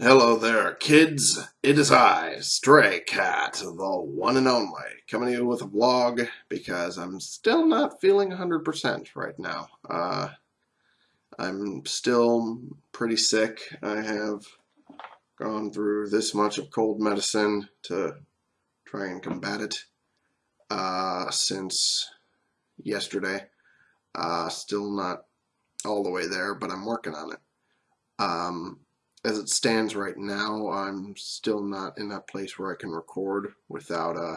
Hello there, kids. It is I, Stray Cat, the one and only, coming to you with a vlog because I'm still not feeling 100% right now. Uh, I'm still pretty sick. I have gone through this much of cold medicine to try and combat it uh, since yesterday. Uh, still not all the way there, but I'm working on it. Um, as it stands right now, I'm still not in that place where I can record without uh,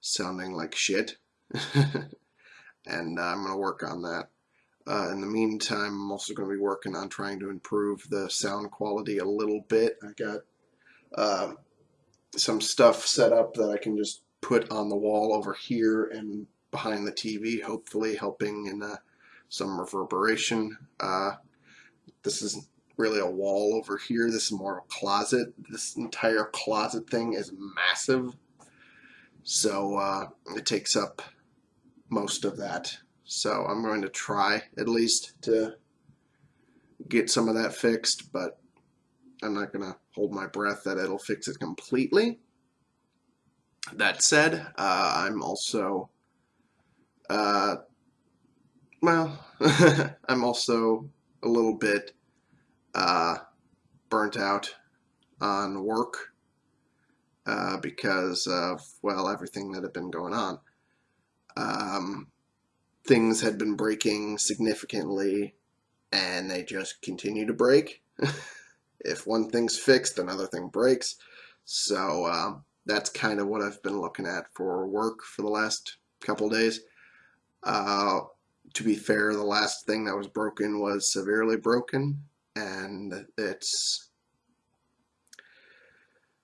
sounding like shit. and uh, I'm going to work on that. Uh, in the meantime, I'm also going to be working on trying to improve the sound quality a little bit. I got uh, some stuff set up that I can just put on the wall over here and behind the TV, hopefully helping in uh, some reverberation. Uh, this is really a wall over here. This is more a closet. This entire closet thing is massive. So uh, it takes up most of that. So I'm going to try at least to get some of that fixed, but I'm not going to hold my breath that it'll fix it completely. That said, uh, I'm also, uh, well, I'm also a little bit uh, burnt out on work uh, because of, well, everything that had been going on. Um, things had been breaking significantly and they just continue to break. if one thing's fixed, another thing breaks. So uh, that's kind of what I've been looking at for work for the last couple days. Uh, to be fair, the last thing that was broken was severely broken and it's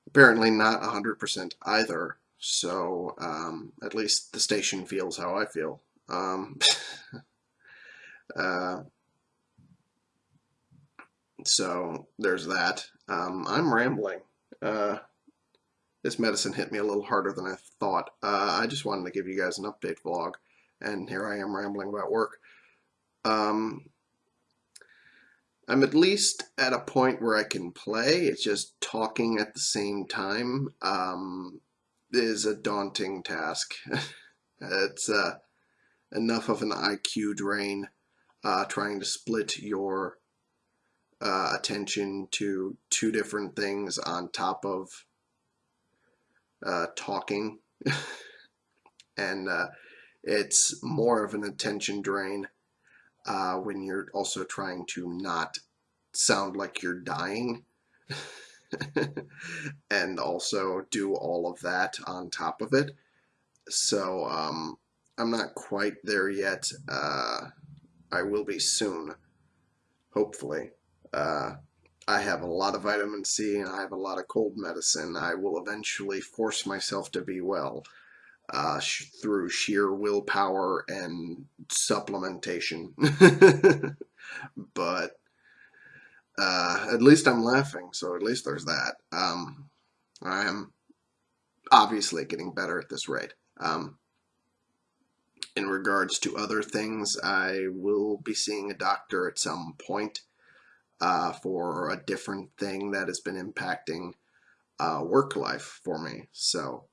apparently not 100% either. So um, at least the station feels how I feel. Um, uh, so there's that. Um, I'm rambling. Uh, this medicine hit me a little harder than I thought. Uh, I just wanted to give you guys an update vlog, and here I am rambling about work. Um, I'm at least at a point where I can play. It's just talking at the same time um, is a daunting task. it's uh, enough of an IQ drain uh, trying to split your uh, attention to two different things on top of uh, talking. and uh, it's more of an attention drain uh, when you're also trying to not sound like you're dying and also do all of that on top of it. So um, I'm not quite there yet. Uh, I will be soon, hopefully. Uh, I have a lot of vitamin C and I have a lot of cold medicine. I will eventually force myself to be well uh, sh through sheer willpower and supplementation. but uh, at least I'm laughing, so at least there's that. Um, I am obviously getting better at this rate. Um, in regards to other things, I will be seeing a doctor at some point uh, for a different thing that has been impacting uh, work life for me. So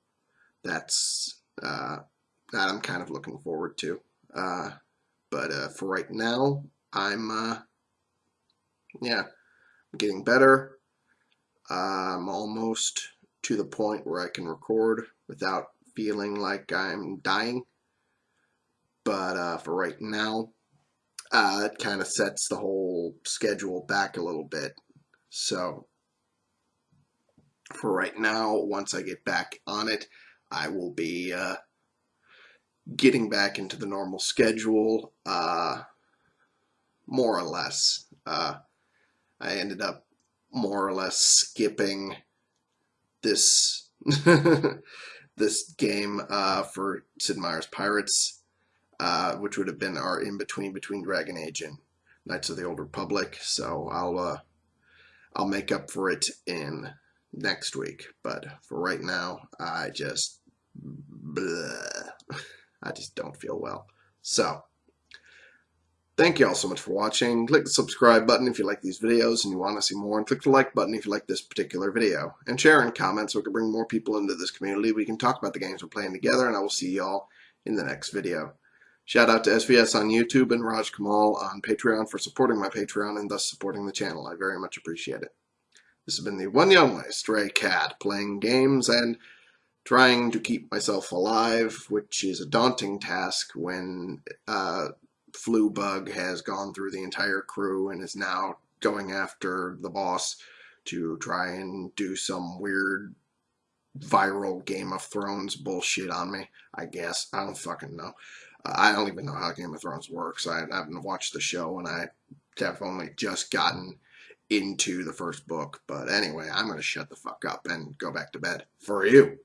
that's that I'm kind of looking forward to. Uh, but uh, for right now, I'm uh, yeah, I'm getting better. I'm almost to the point where I can record without feeling like I'm dying. But uh, for right now, uh, it kind of sets the whole schedule back a little bit. So for right now, once I get back on it, I will be uh, getting back into the normal schedule, uh, more or less. Uh, I ended up more or less skipping this this game uh, for Sid Meier's Pirates, uh, which would have been our in between between Dragon Age and Knights of the Old Republic. So I'll uh, I'll make up for it in next week. But for right now, I just I just don't feel well. So Thank you all so much for watching. Click the subscribe button if you like these videos and you want to see more, and click the like button if you like this particular video. And share and comment so we can bring more people into this community. We can talk about the games we're playing together, and I will see y'all in the next video. Shout out to SVS on YouTube and Raj Kamal on Patreon for supporting my Patreon and thus supporting the channel. I very much appreciate it. This has been the one young way stray cat playing games and trying to keep myself alive, which is a daunting task when uh, flu bug has gone through the entire crew and is now going after the boss to try and do some weird viral Game of Thrones bullshit on me. I guess I don't fucking know. Uh, I don't even know how Game of Thrones works. I haven't watched the show, and I have only just gotten into the first book. But anyway, I'm gonna shut the fuck up and go back to bed for you.